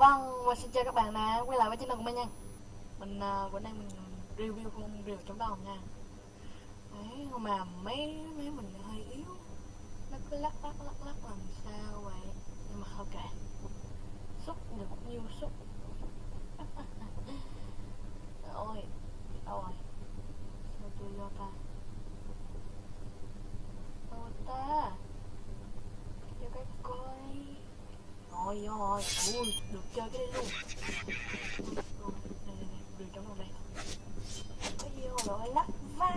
Vâng, và xin chào các bạn đã quay lại với channel của mình nha. Mình uh, bữa nay mình review con rìu chống đồng nha. Đấy, nhưng mà mấy mấy mình hơi yếu. Nó cứ lắc lắc lắc lắc làm sao vậy? Nhưng mà thôi kệ. Xúc được nhiêu xúc? Ôi, đâu rồi Sao tôi do ta? Đâu ta Cho cái coi rồi rồi ui, được chơi cái đấy luôn rồi đây đây đây rìu trong đây cái gì rồi lắc vai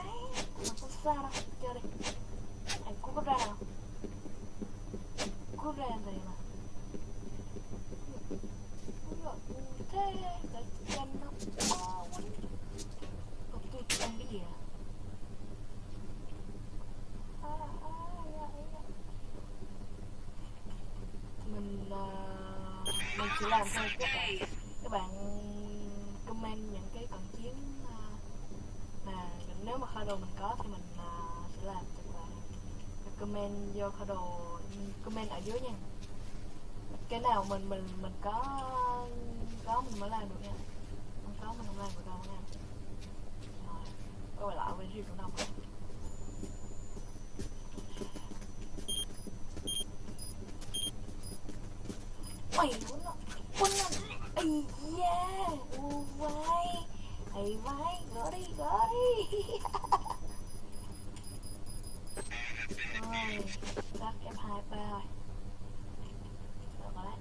mà không sao đâu chơi đi anh cũng có ra nào có ra này mà Ui giời, thế để chân nó to quá Còn tôi ăn cái gì à à, à, à, à mình uh, mình chỉ làm thôi. Các bạn các bạn comment những cái cận chiến à, mà nếu mà kho đồ mình có thì mình à, sẽ làm cho các bạn. Comment vô kho đồ comment ở dưới nha. Cái nào mình mình mình có có mình mới làm được nha. Không có mình không làm được đâu nha. Rồi quay lại với riêng cộng đồng mày muốn nó quân nó ây da u vai thầy vai gỡ đi rồi tắt hai rồi. Được rồi đấy.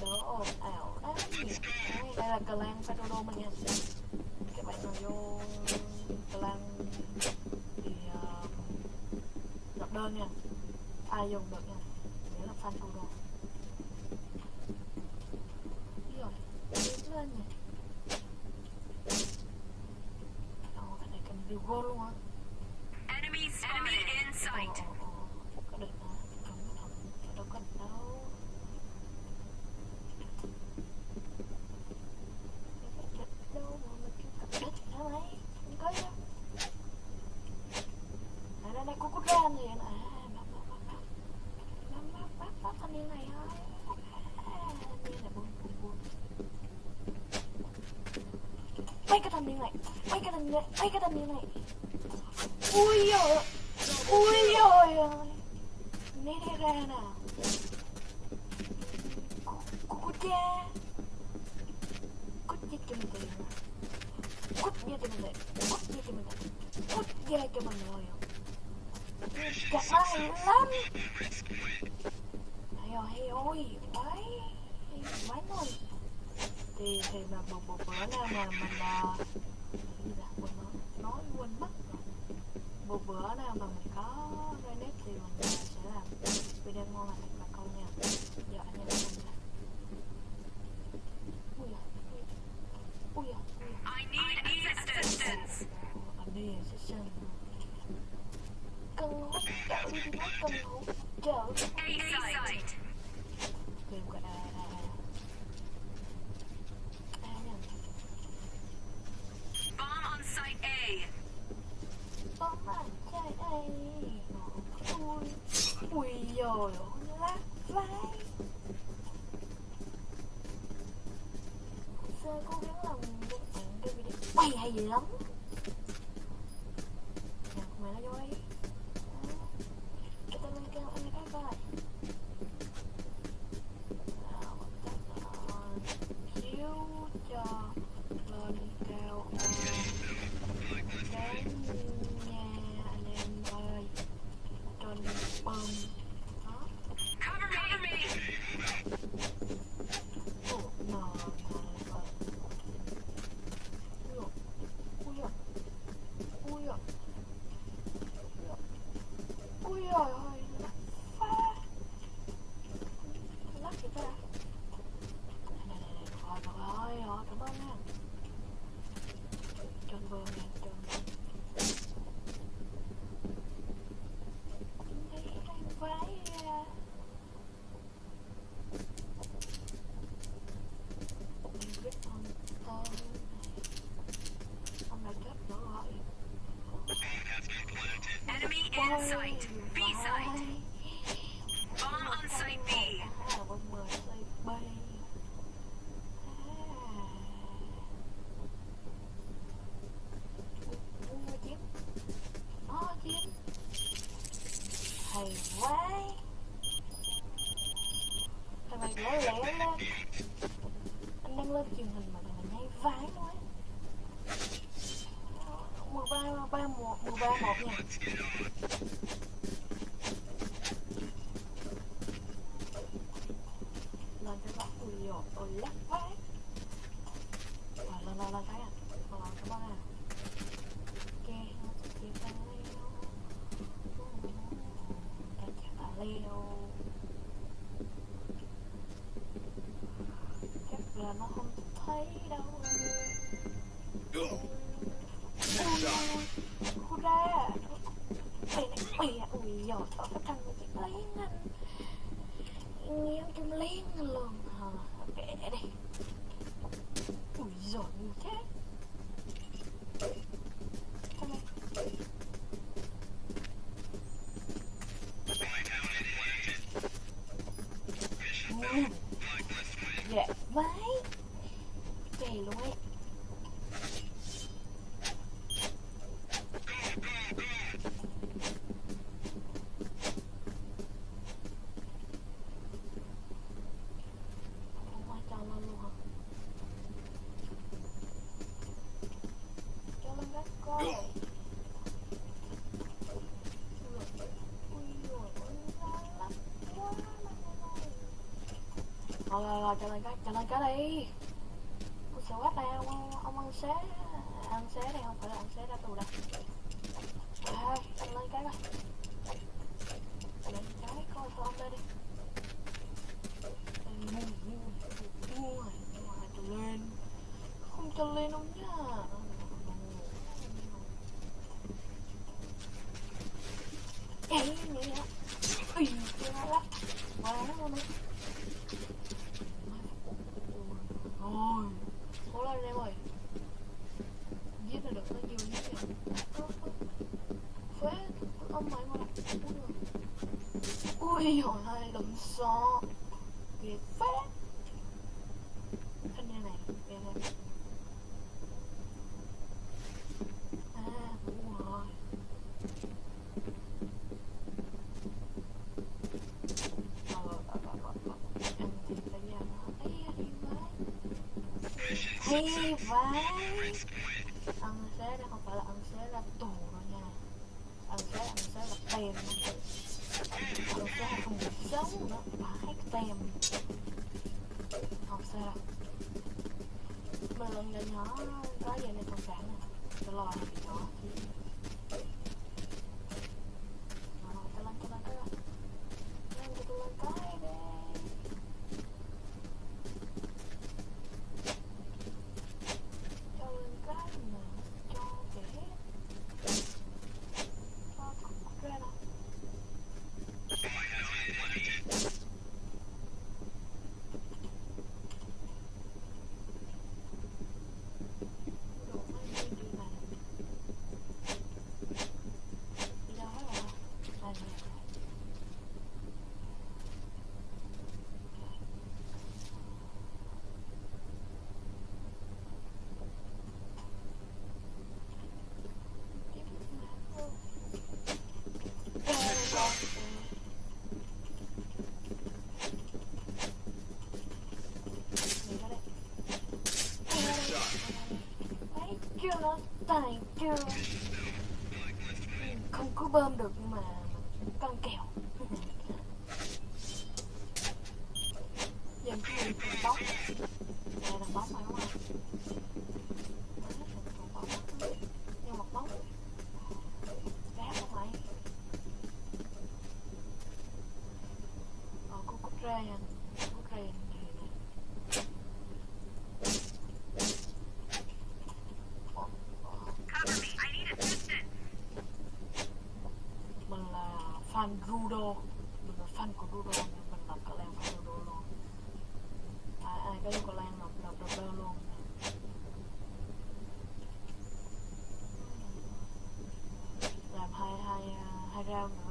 Đỡ ồn ảo đấy, đây là cờ Fedoro mình nha. Các bạn nào vô cờ thì uh, đơn nha. Ai dùng được nha nghĩa là fan thủ đồ rồi đứng lên nè Ồ, cái này cần điều gôn luôn á Enemy spotted in sight. Ồ, ồ, ồ, có địch hả? Không có thật, đâu có địch đâu Địch đâu mà mình kêu cặp địch hả mày? Không có đâu À, đây đây, cô có ra gì à? À, bắt, bắt, bắt, bắt Bắt, bắt, bắt, bắt thanh niên này thôi À, thanh niên này buồn, buồn, buồn Mấy cái thanh niên này, mấy cái thanh niên này, mấy cái thanh niên này Ui dồi Ui dồi ơi Né đi ra nào Cô cha Cút giết cho mình tiền Cút giết cho mình tiền Cút giết cho mình tiền Cút giết cho mình rồi Chặt nó hay lắm Hay rồi hay ôi Quái Quái luôn Thì thì mà một một bữa nào mà mình là quên nói quên mất rồi. Một bữa nào mà mình có Renet thì mình sẽ làm video ngon lại bà con nha. Giờ anh em mình là ui da ui da I need assistance. đi sẽ xem cần hỗ trợ đi nói cần hỗ trợ A site. Leo. Chắc là nó không thấy đâu ui khu ra mày này mày à ui dồi ở cái thằng chị lấy anh nghe trong liên luôn hả kệ đi ui dồi như thế Come here. Ừ. Dạ vãi. Kì luôn ấy. Không ai cho lên luôn hả Cho lên gác coi Ui dồi ôi, ra lắm quá trả lời cái, trả lời cái đi Ui sợ quá đây ông, ông ăn xé Ăn xế đây, không phải là ăn xế ra tù đâu. Rồi, cho lên cái coi trả lời cái coi thôi ông đây đi Mua, mua, mua, mua, cho lên Không cho lên ông nhá Ê, mẹ Ui, chưa lắm Quá luôn đấy Rồi Cố lên em ơi Giết là được nó nhiều giết rồi Phế Ông mày mà Ui hồi hai đụng xo Kìa phế Thanh niên này Kìa kìa À đúng rồi Rồi À, rồi. Ờ, ờ, ờ, rồi Ăn thì phải vãi Ăn xé đây không phải là ăn xé là tù đâu nha. Ăn xé ăn xé là tiền giống nó sống nữa tem Không sao đâu mà lần nhỏ nhỏ có gì này thông cảm nè Cho lo là bị chó Rồi, cho lên, cho lên, cho lên Lên cho tôi lên cái đi cho lên cái mà cho kẻ cho cục ra đâu đồ mấy cái đi mà đi đâu hết rồi à nè chưa này theo chưa không có bơm được nhưng mà căng kèo dần cái gì còn bóng đây là bóng phải không ạ còn bóng nhưng mà bóng rác không mày ờ cô cút ra nha cút ra này nè Cover me. I need assistance. mình là fan Rudo. Mình là fan của Rudo nên mình lập cả làng của Rudo luôn. Ai ai có yêu cầu làng lập lập lập đơn luôn. Làm hai hai à, hai round. nữa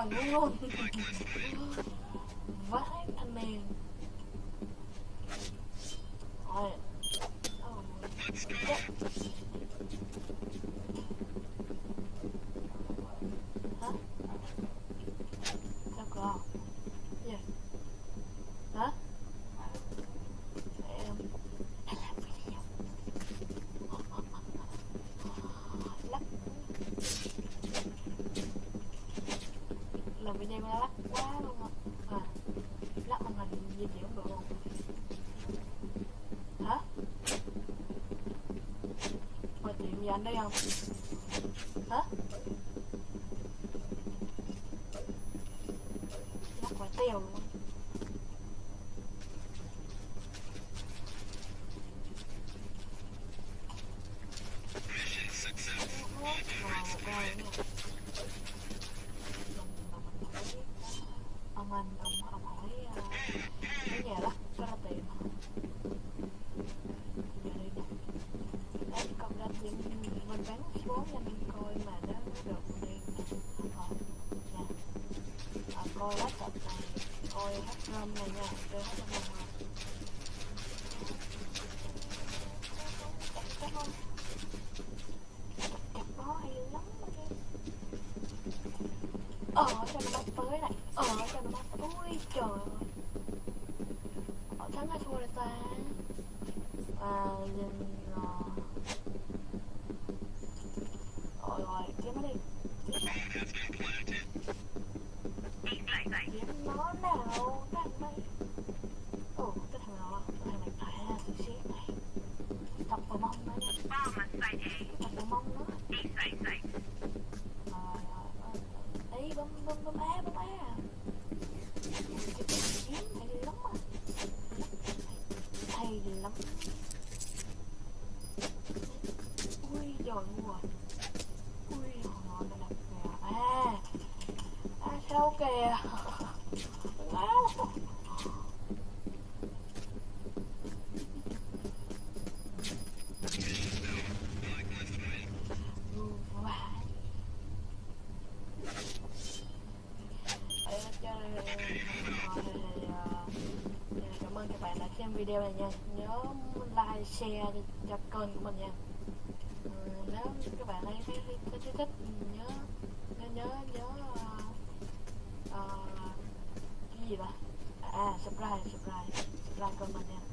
아, 안 올라오는데 那样子。Ờ, là mình coi mà nó được nên họ nha coi lát này. Coi hát râm này nha chơi hát râm này Hãy subscribe ờ sao nó bắt tới. Này ờ sao nó bắt ui trời ơi họ thắng hay thua là ta. Và nhìn video này nha. Nhớ like share cho kênh của mình nha. Ừ, nếu các bạn thấy thấy, thấy, thấy thích nhớ nhớ nhớ nhớ uh, uh, cái gì vậy à subscribe subscribe subscribe kênh mình nha.